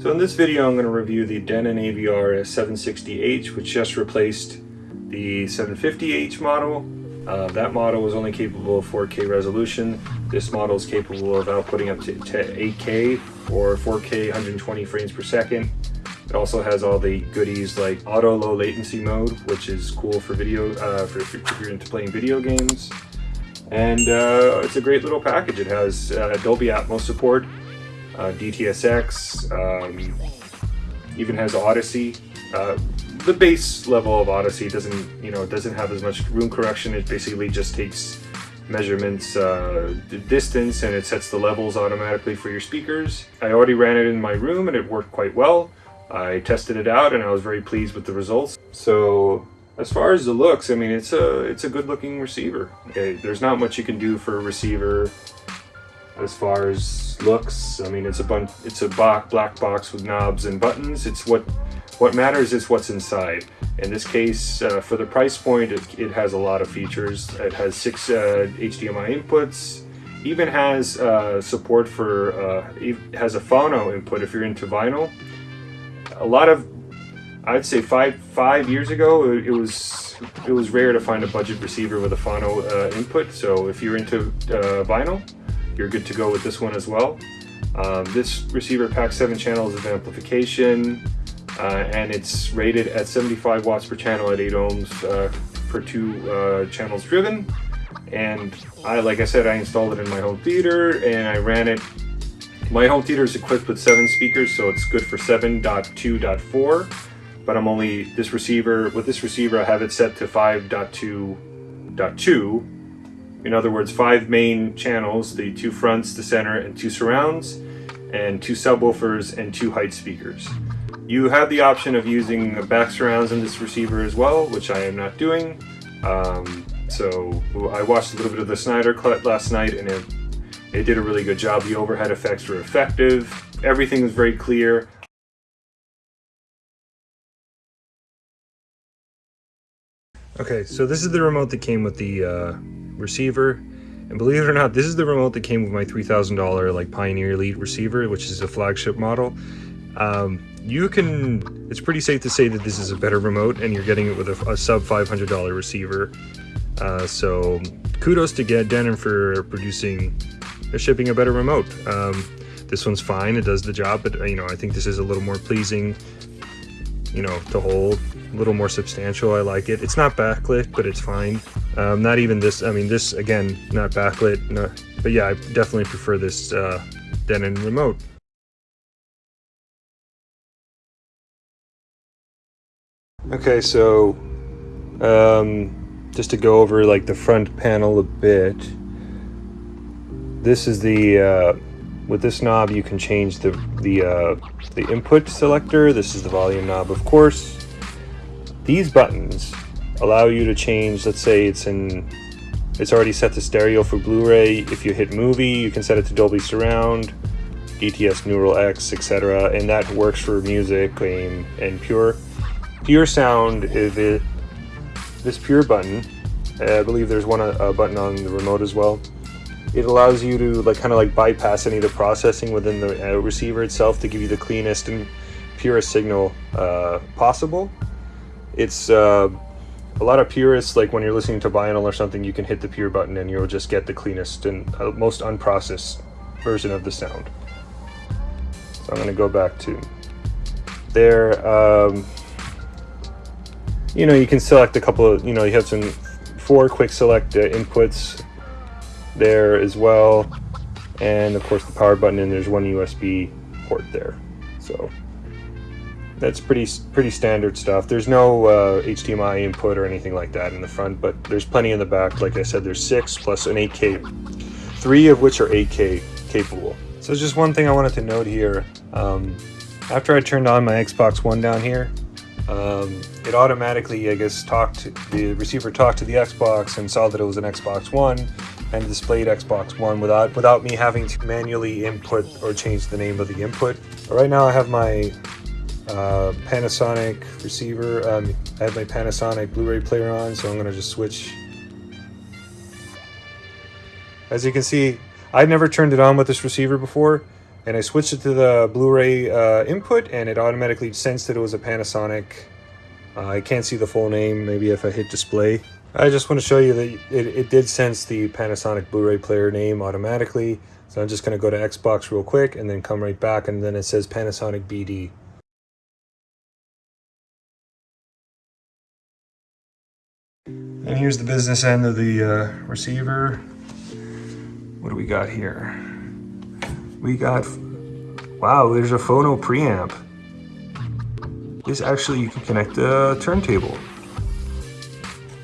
So in this video I'm going to review the Denon AVR S760H which just replaced the 750H model. Uh, that model was only capable of 4K resolution. This model is capable of outputting up to, to 8K or 4K 120 frames per second. It also has all the goodies like auto low latency mode, which is cool for video, uh, for if you're into playing video games. And uh, it's a great little package. It has uh, Dolby Atmos support, uh, DTSX, um, even has Audyssey. Uh, the base level of Audyssey doesn't, you know, doesn't have as much room correction. It basically just takes measurements uh, distance and it sets the levels automatically for your speakers. I already ran it in my room and it worked quite well. I tested it out and I was very pleased with the results. So as far as the looks, I mean, it's a it's a good looking receiver. Okay, there's not much you can do for a receiver as far as looks. I mean, it's a bunch, it's a black black box with knobs and buttons. It's what what matters is what's inside. In this case, uh, for the price point, it, it, has a lot of features. It has six uh, HDMI inputs, even has uh, support for, uh, has a phono input if you're into vinyl. A lot of, I'd say five five years ago, it, it was it was rare to find a budget receiver with a phono uh, input. So if you're into uh, vinyl, you're good to go with this one as well. Um, this receiver packs seven channels of amplification uh, and it's rated at 75 watts per channel at 8 ohms uh, two uh, channels driven. And I, like I said, I installed it in my home theater and I ran it. My home theater is equipped with seven speakers, so it's good for 7.2.4. But I'm only this receiver with this receiver. I have it set to 5.2.2 in other words, five main channels, the two fronts, the center, and two surrounds, and two subwoofers and two height speakers. You have the option of using back surrounds in this receiver as well, which I am not doing. Um, so I watched a little bit of the Snyder Cut last night and it, it did a really good job. The overhead effects were effective. Everything was very clear. Okay, so this is the remote that came with the uh, receiver. And believe it or not, this is the remote that came with my $3,000 like Pioneer Elite receiver, which is a flagship model. Um, you can, it's pretty safe to say that this is a better remote and you're getting it with a, a sub $500 receiver. Uh, so kudos to get Denon for producing, or shipping a better remote. Um, this one's fine, it does the job, but you know, I think this is a little more pleasing, you know, to hold a little more substantial. I like it. It's not backlit, but it's fine. Um, not even this. I mean, this again, not backlit. No, but yeah, I definitely prefer this uh, Denon remote. Okay, so um, just to go over like the front panel a bit. This is the uh, with this knob you can change the the uh, the input selector. This is the volume knob, of course. These buttons allow you to change, let's say it's in, it's already set to stereo for Blu-ray. If you hit movie, you can set it to Dolby Surround, DTS Neural X, etc. And that works for music, game, and pure. Pure sound is it, this pure button. I believe there's one a button on the remote as well. It allows you to like kind of like bypass any of the processing within the uh, receiver itself to give you the cleanest and purest signal uh, possible it's uh, a lot of purists like when you're listening to vinyl or something you can hit the pure button and you'll just get the cleanest and uh, most unprocessed version of the sound. So I'm gonna go back to there um, you know you can select a couple of you know you have some four quick select uh, inputs there as well. And of course the power button and there's one USB port there. So that's pretty pretty standard stuff. There's no uh, HDMI input or anything like that in the front, but there's plenty in the back. Like I said, there's six plus an 8K, three of which are 8K capable. So just one thing I wanted to note here. Um, after I turned on my Xbox One down here, um, it automatically, I guess, talked, the receiver talked to the Xbox and saw that it was an Xbox One and displayed Xbox One without without me having to manually input or change the name of the input. Right now I have my uh, Panasonic receiver. Um, I have my Panasonic Blu-ray player on, so I'm going to just switch. As you can see, I've never turned it on with this receiver before, and I switched it to the Blu-ray uh, input and it automatically sensed that it was a Panasonic. Uh, I can't see the full name, maybe if I hit display. I just want to show you that it, it did sense the Panasonic Blu-ray player name automatically. So I'm just going to go to Xbox real quick and then come right back and then it says Panasonic BD. And here's the business end of the uh, receiver. What do we got here? We got, wow, there's a phono preamp. This actually, you can connect a turntable.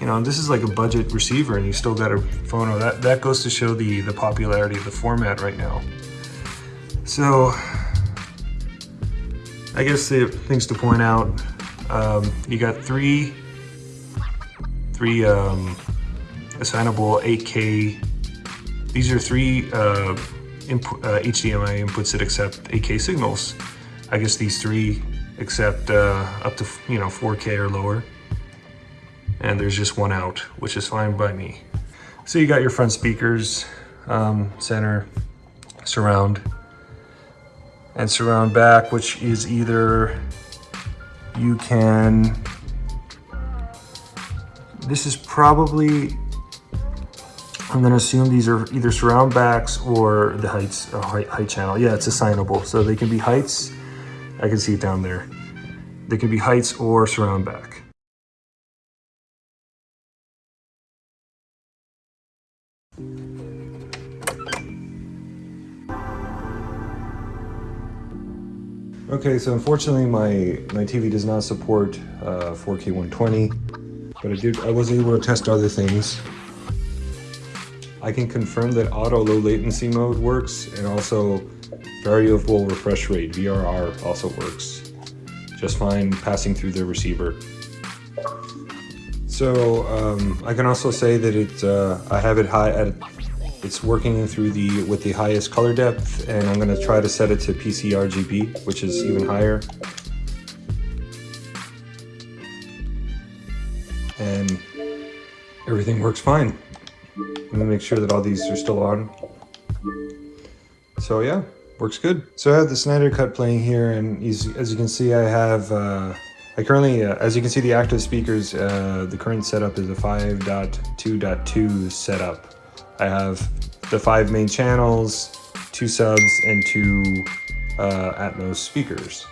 You know, this is like a budget receiver and you still got a phono. That, that goes to show the, the popularity of the format right now. So, I guess the things to point out, um, you got three three um, assignable 8K. These are three uh, uh, HDMI inputs that accept 8K signals. I guess these three accept uh, up to you know 4K or lower. And there's just one out, which is fine by me. So you got your front speakers, um, center, surround, and surround back, which is either you can this is probably, I'm gonna assume these are either surround backs or the heights, uh, height, height channel. Yeah, it's assignable. So they can be heights, I can see it down there. They can be heights or surround back. Okay, so unfortunately my, my TV does not support uh, 4K 120 but I did I was able to test other things. I can confirm that auto low latency mode works and also variable refresh rate VRR also works just fine passing through the receiver. So um, I can also say that it uh, I have it high at it's working through the with the highest color depth and I'm going to try to set it to PC RGB which is even higher everything works fine. Let me make sure that all these are still on. So yeah, works good. So I have the Snyder Cut playing here and as you can see I have, uh, I currently, uh, as you can see the active speakers, uh, the current setup is a 5.2.2 setup. I have the five main channels, two subs, and two uh, Atmos speakers.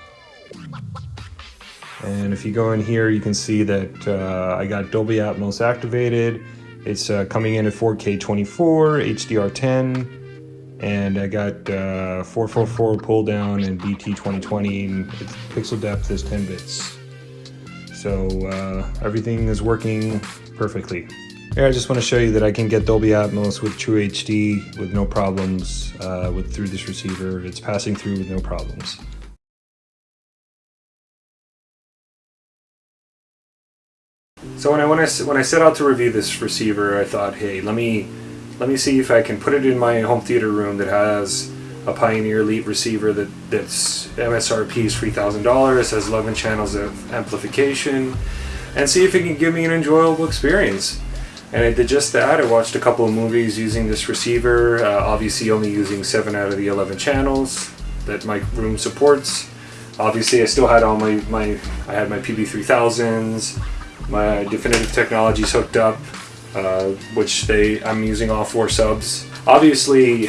And if you go in here, you can see that uh, I got Dolby Atmos activated. It's uh, coming in at 4K 24, HDR10, and I got uh, 444 pull down and BT 2020, and pixel depth is 10 bits. So uh, everything is working perfectly. Here I just want to show you that I can get Dolby Atmos with True HD with no problems uh, with through this receiver. It's passing through with no problems. So when I when I when I set out to review this receiver, I thought, hey, let me let me see if I can put it in my home theater room that has a Pioneer Elite receiver that that's MSRP is three thousand dollars, has eleven channels of amplification, and see if it can give me an enjoyable experience. And I did just that. I watched a couple of movies using this receiver, uh, obviously only using 7 out of the 11 channels that my room supports. Obviously I still had all my, my I had my PB3000s, my definitive technologies hooked up, uh, which they I'm using all four subs. Obviously,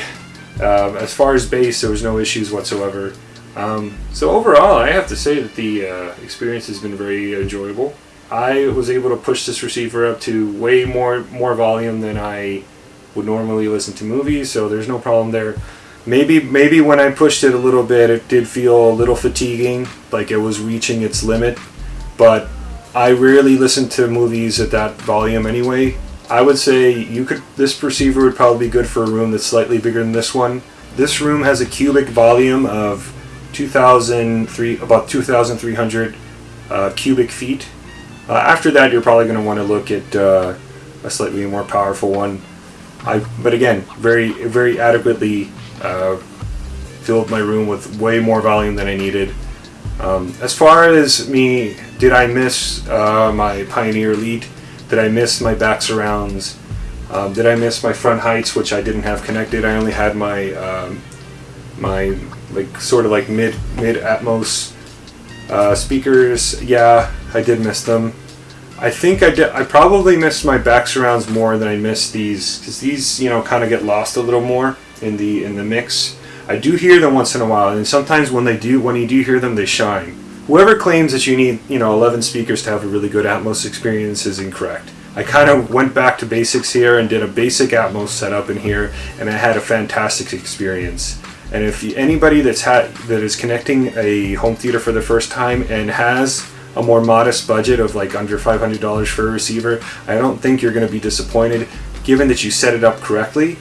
uh, as far as bass, there was no issues whatsoever. Um, so overall, I have to say that the uh, experience has been very enjoyable. I was able to push this receiver up to way more more volume than I would normally listen to movies, so there's no problem there. Maybe maybe when I pushed it a little bit, it did feel a little fatiguing, like it was reaching its limit, but I rarely listen to movies at that volume anyway. I would say you could. This receiver would probably be good for a room that's slightly bigger than this one. This room has a cubic volume of 2,003, about 2,300 uh, cubic feet. Uh, after that, you're probably going to want to look at uh, a slightly more powerful one. I, but again, very, very adequately uh, filled my room with way more volume than I needed. Um, as far as me, did I miss uh, my Pioneer Elite? Did I miss my back surrounds? Um, did I miss my front heights, which I didn't have connected? I only had my um, my like sort of like mid mid Atmos uh, speakers. Yeah, I did miss them. I think I did. I probably missed my back surrounds more than I missed these because these, you know, kind of get lost a little more in the in the mix. I do hear them once in a while, and sometimes when they do, when you do hear them, they shine. Whoever claims that you need, you know, 11 speakers to have a really good Atmos experience is incorrect. I kind of went back to basics here and did a basic Atmos setup in here, and I had a fantastic experience. And if anybody that's had that is connecting a home theater for the first time and has a more modest budget of like under $500 for a receiver, I don't think you're going to be disappointed given that you set it up correctly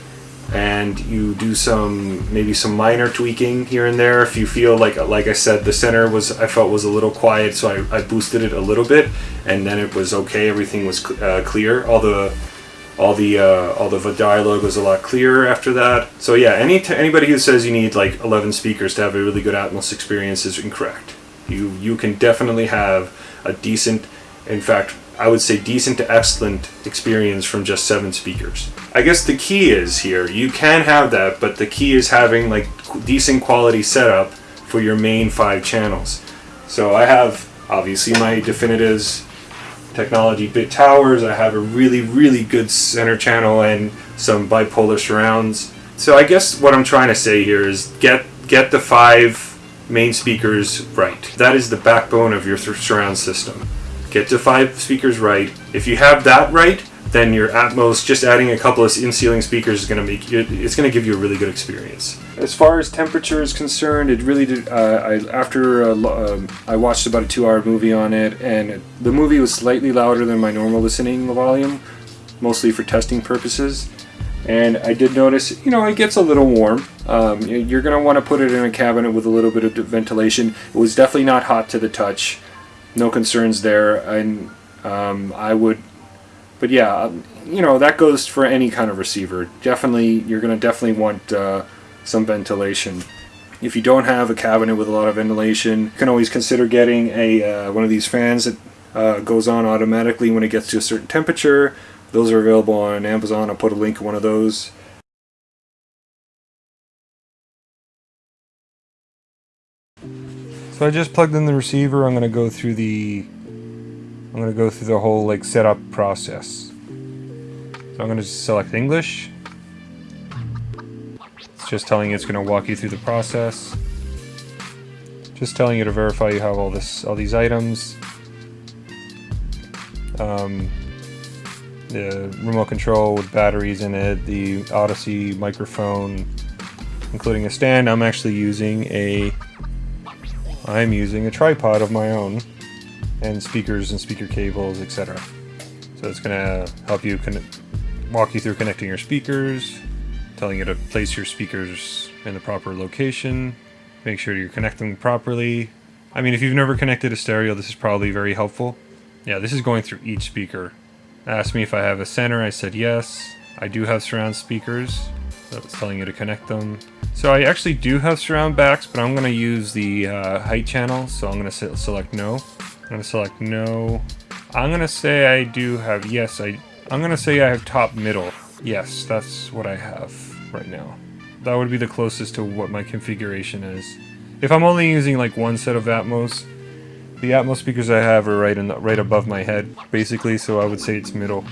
and you do some maybe some minor tweaking here and there. If you feel like like I said the center was I felt was a little quiet so I, I boosted it a little bit and then it was okay. Everything was uh, clear. All the all the uh, all the dialogue was a lot clearer after that. So yeah any anybody who says you need like 11 speakers to have a really good Atmos experience is incorrect. You you can definitely have a decent in fact I would say decent to excellent experience from just seven speakers. I guess the key is here, you can have that, but the key is having like decent quality setup for your main five channels. So I have obviously my Definitives technology bit towers, I have a really, really good center channel and some bipolar surrounds. So I guess what I'm trying to say here is get get the five main speakers right. That is the backbone of your surround system. Get to five speakers right. If you have that right, then your Atmos, just adding a couple of in-ceiling speakers is going to make it, it's going to give you a really good experience. As far as temperature is concerned, it really did, uh, I, after uh, um, I watched about a two-hour movie on it, and the movie was slightly louder than my normal listening volume, mostly for testing purposes. And I did notice, you know, it gets a little warm. Um, you're going to want to put it in a cabinet with a little bit of ventilation. It was definitely not hot to the touch no concerns there. And um, I would, but yeah, you know that goes for any kind of receiver. Definitely, you're going to definitely want uh, some ventilation. If you don't have a cabinet with a lot of ventilation, you can always consider getting a uh, one of these fans that uh, goes on automatically when it gets to a certain temperature. Those are available on Amazon. I'll put a link to one of those. So I just plugged in the receiver. I'm going to go through the I'm going to go through the whole like setup process. So I'm going to select English. It's just telling you it's going to walk you through the process. Just telling you to verify you have all this all these items. Um, the remote control with batteries in it, the Audyssey microphone, including a stand. I'm actually using a I'm using a tripod of my own and speakers and speaker cables, etc. So it's going to help you walk you through connecting your speakers, telling you to place your speakers in the proper location, make sure you're connecting properly. I mean, if you've never connected a stereo, this is probably very helpful. Yeah, this is going through each speaker. Asked me if I have a center, I said yes. I do have surround speakers, so it's telling you to connect them. So I actually do have surround backs, but I'm going to use the uh, height channel, so I'm going to select no. I'm going to select no. I'm going to say I do have, yes, I, I'm going to say I have top middle. Yes, that's what I have right now. That would be the closest to what my configuration is. If I'm only using like one set of Atmos, the Atmos speakers I have are right in the, right above my head, basically, so I would say it's middle,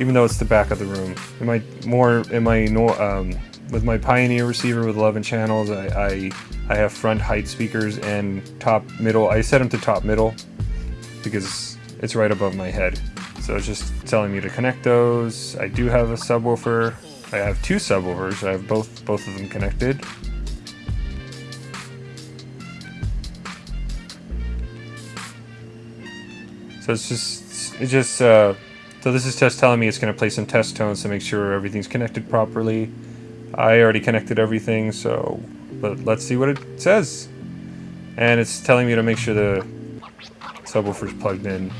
even though it's the back of the room. Am I more, am I no, um, with my Pioneer receiver with 11 channels, I, I, I have front height speakers and top middle. I set them to top middle because it's right above my head. So it's just telling me to connect those. I do have a subwoofer. I have two subwoofers. I have both both of them connected. So it's just it just uh, so this is just telling me it's going to play some test tones to make sure everything's connected properly. I already connected everything, so but let's see what it says. And it's telling me to make sure the subwoofer's plugged in.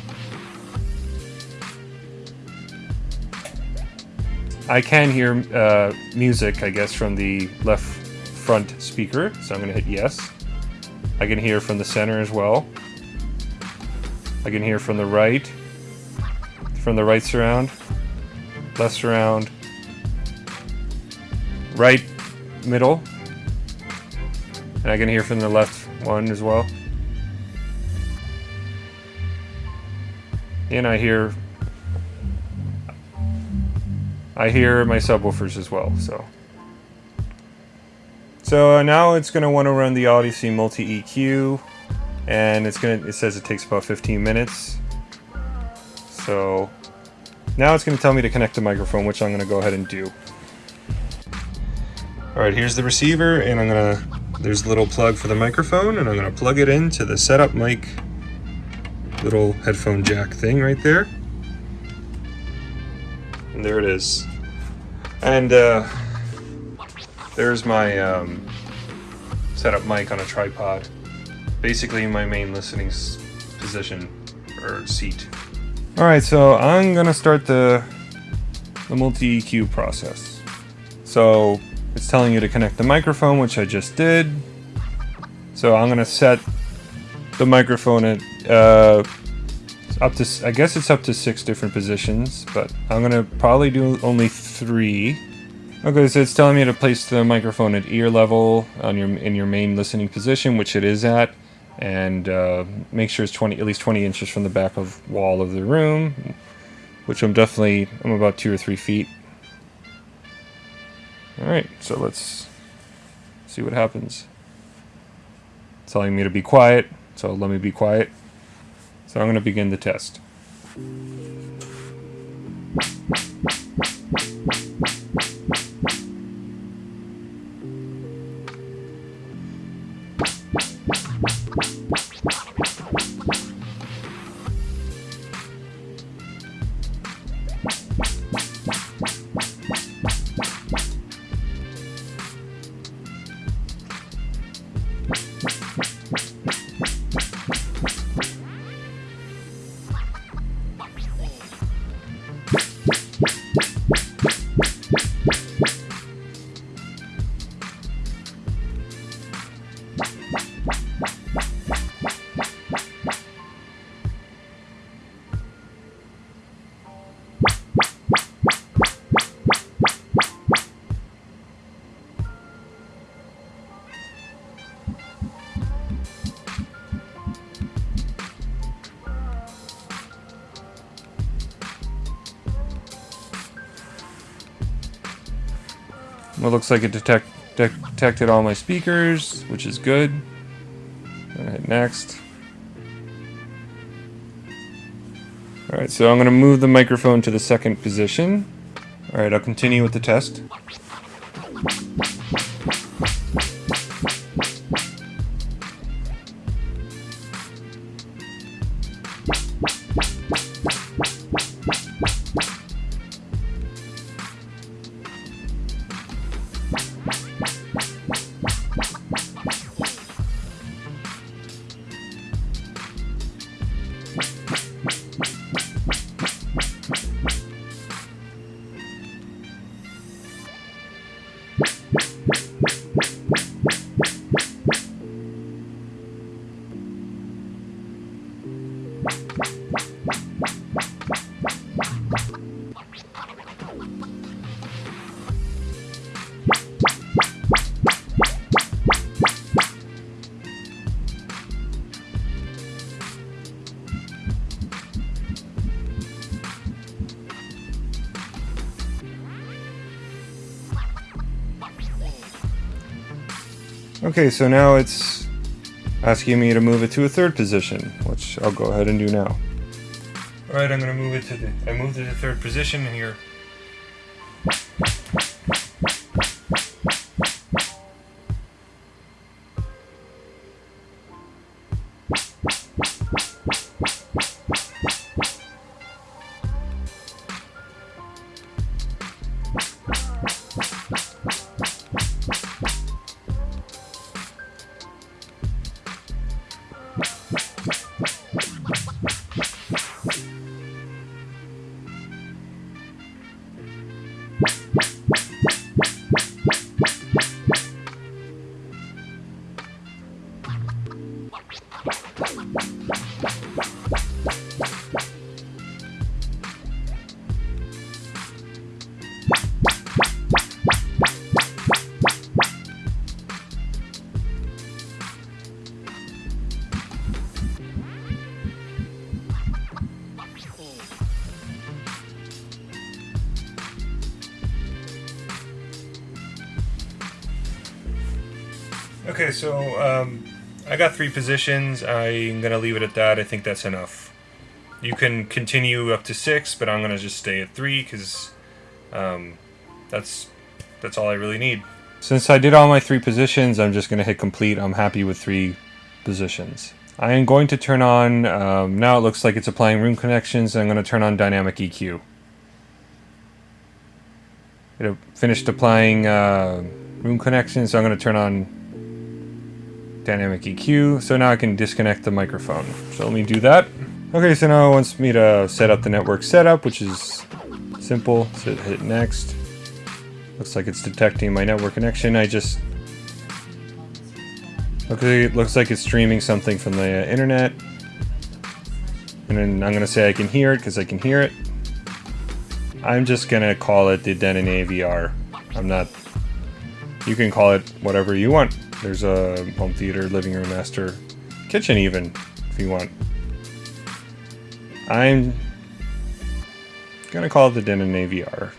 I can hear uh, music, I guess, from the left front speaker, so I'm going to hit yes. I can hear from the center as well. I can hear from the right, from the right surround, left surround, right middle, And I can hear from the left one as well. And I hear I hear my subwoofers as well, so. So uh, now it's gonna wanna run the Audyssey multi-EQ and it's gonna, it says it takes about 15 minutes. So now it's gonna tell me to connect the microphone, which I'm gonna go ahead and do. All right, here's the receiver and I'm gonna, there's a little plug for the microphone and I'm gonna plug it into the setup mic little headphone jack thing right there. And there it is. And uh, there's my um, setup mic on a tripod. Basically my main listening position or seat. All right, so I'm gonna start the, the multi-EQ process. So it's telling you to connect the microphone, which I just did. So I'm gonna set the microphone at uh, up to, I guess it's up to six different positions, but I'm gonna probably do only three. Okay, so it's telling me to place the microphone at ear level on your in your main listening position, which it is at, and uh, make sure it's 20 at least 20 inches from the back of wall of the room, which I'm definitely I'm about two or three feet. All right, so let's see what happens. Telling me to be quiet, so let me be quiet. So I'm going to begin the test. Well, looks like it detect, detected all my speakers, which is good. hit next. Alright, so I'm going to move the microphone to the second position. Alright, I'll continue with the test. Okay, so now it's asking me to move it to a third position, which I'll go ahead and do now. Alright, I'm going to move it to the... I moved it to the third position here. So um, I got three positions. I'm gonna leave it at that. I think that's enough. You can continue up to six, but I'm gonna just stay at three because um, that's that's all I really need. Since I did all my three positions, I'm just gonna hit complete. I'm happy with three positions. I am going to turn on, um, now it looks like it's applying room connections, I'm going to turn on dynamic EQ. It finished applying uh, room connections, so I'm going to turn on dynamic EQ, so now I can disconnect the microphone. So let me do that. Okay, so now it wants me to set up the network setup, which is simple, so hit next. Looks like it's detecting my network connection. I just Okay, it looks like it's streaming something from the uh, internet. And then I'm to say I can hear it because I can hear it. I'm just to call it the Denon AVR. I'm not... You can call it whatever you want. There's a home theater, living room, master, kitchen even, if you want. I'm to call it the Denon AVR.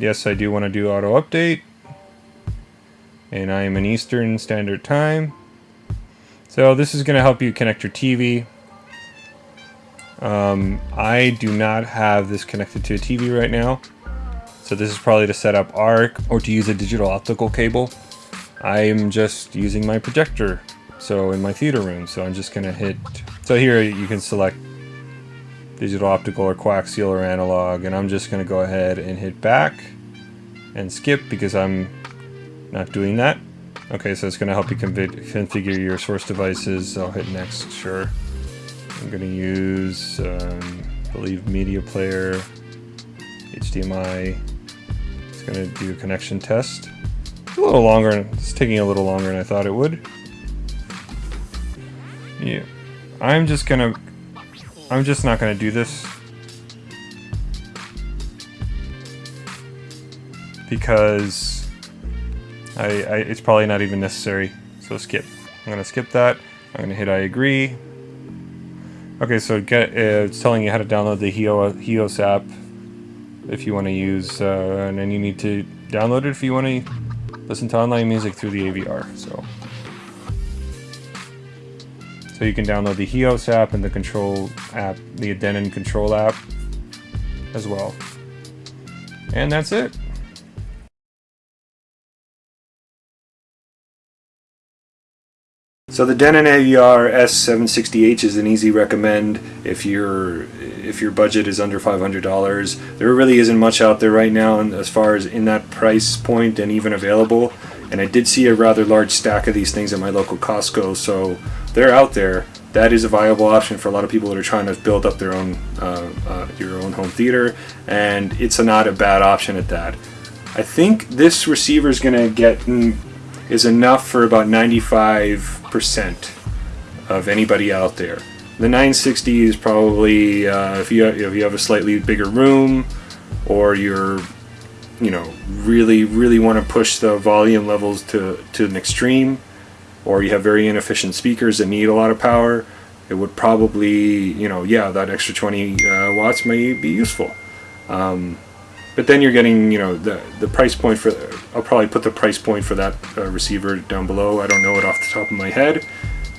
Yes, I do want to do auto update and I am in Eastern Standard Time. So this is to help you connect your TV. Um, I do not have this connected to a TV right now. So this is probably to set up ARC or to use a digital optical cable. I am just using my projector. So in my theater room. So I'm just going to hit... So here you can select digital optical or coaxial or analog. And I'm just going to go ahead and hit back and skip because I'm not doing that. Okay, so it's going to help you configure your source devices. I'll hit next, sure. I'm going to use, um, I believe, media player, HDMI. It's going to do a connection test. A little longer, it's taking a little longer than I thought it would. Yeah, I'm just to, I'm just not to do this. Because I, I, it's probably not even necessary, so skip. I'm gonna skip that. I'm gonna hit I agree. Okay, so get uh, it's telling you how to download the HEOS app if you want to use, uh, and then you need to download it if you want to listen to online music through the AVR. So, so you can download the HEOS app and the control app, the Denon control app, as well. And that's it. So the Denon AVR S760H is an easy recommend if your if your budget is under $500. There really isn't much out there right now as far as in that price point and even available. And I did see a rather large stack of these things at my local Costco, so they're out there. That is a viable option for a lot of people that are trying to build up their own uh, uh, your own home theater, and it's a not a bad option at that. I think this receiver is going to get is enough for about 95% of anybody out there. The 960 is probably, uh, if, you, if you have a slightly bigger room or you're, you know, really, really want to push the volume levels to, to an extreme or you have very inefficient speakers that need a lot of power, it would probably, you know, yeah, that extra 20 uh, watts may be useful. Um, but then you're getting, you know, the the price point for. I'll probably put the price point for that uh, receiver down below. I don't know it off the top of my head,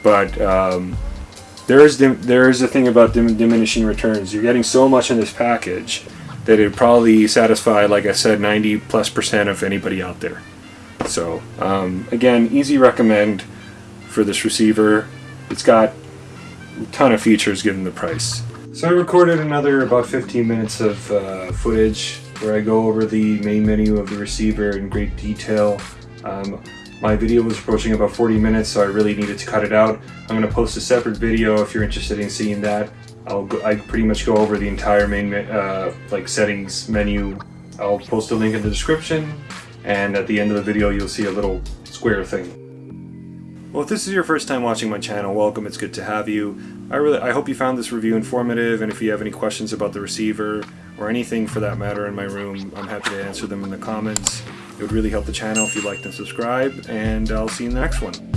but um, there is there is a thing about dim diminishing returns. You're getting so much in this package that it probably satisfy, like I said, 90 plus percent of anybody out there. So um, again, easy recommend for this receiver. It's got a ton of features given the price. So I recorded another about 15 minutes of uh, footage where I go over the main menu of the receiver in great detail. Um, my video was approaching about 40 minutes, so I really needed to cut it out. I'm going to post a separate video if you're interested in seeing that. I'll go, I pretty much go over the entire main uh, like settings menu. I'll post a link in the description, and at the end of the video you'll see a little square thing. Well, if this is your first time watching my channel, welcome. It's good to have you. I really, I hope you found this review informative, and if you have any questions about the receiver or anything for that matter in my room, I'm happy to answer them in the comments. It would really help the channel if you liked and subscribe, and I'll see you in the next one.